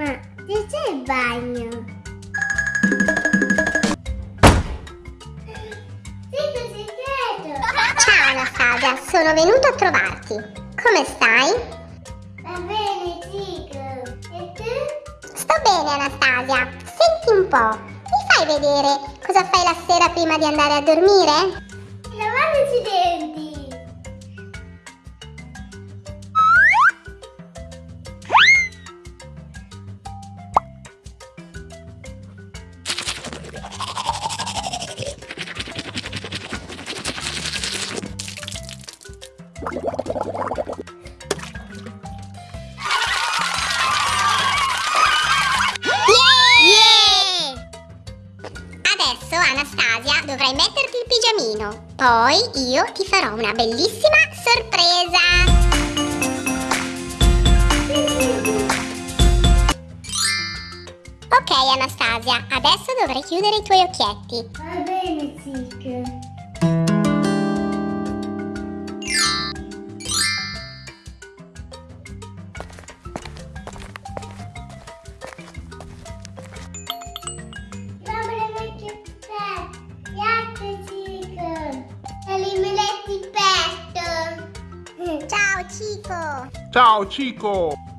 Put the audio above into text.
Ma dove c'è il bagno? Segreto, segreto! Ciao Anastasia, sono venuta a trovarti. Come stai? Va bene, Chico. E tu? Sto bene Anastasia. Senti un po', mi fai vedere cosa fai la sera prima di andare a dormire? Lavandoci i denti. Yeah! Adesso Anastasia dovrai metterti il pigiamino. Poi io ti farò una bellissima sorpresa. Ok Anastasia, adesso dovrai chiudere i tuoi occhietti. Va bene, Chico. Cico! Ciao Cico!